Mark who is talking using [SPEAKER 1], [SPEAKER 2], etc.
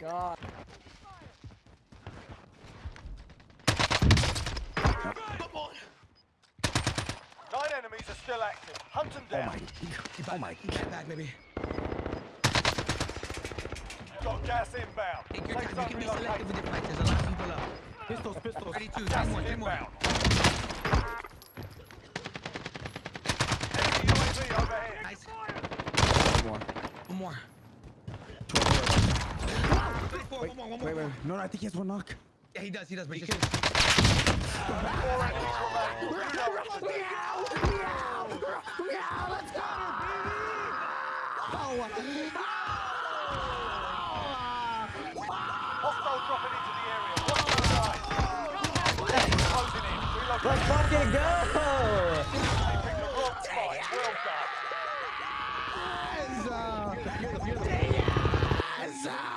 [SPEAKER 1] god.
[SPEAKER 2] Nine enemies are still active. Hunt them
[SPEAKER 3] Oh
[SPEAKER 2] down.
[SPEAKER 3] my. Oh my.
[SPEAKER 4] Get oh back, baby.
[SPEAKER 2] Got gas inbound.
[SPEAKER 4] Take your
[SPEAKER 2] Safe
[SPEAKER 4] time.
[SPEAKER 2] zone
[SPEAKER 4] You can be selective with your fight. There's a lot of people up.
[SPEAKER 3] Pistols, pistols.
[SPEAKER 4] 32,
[SPEAKER 2] Gas
[SPEAKER 4] more,
[SPEAKER 2] is
[SPEAKER 4] three more.
[SPEAKER 2] inbound. Enemy UAV overhead.
[SPEAKER 4] Nice.
[SPEAKER 3] More.
[SPEAKER 4] One more. Come one more.
[SPEAKER 3] Wait, wait. No, no, I think he has one knock.
[SPEAKER 4] Yeah, he does. He does. But
[SPEAKER 2] he can... Four
[SPEAKER 1] Let's fucking go!
[SPEAKER 2] They Yes! Uh, you're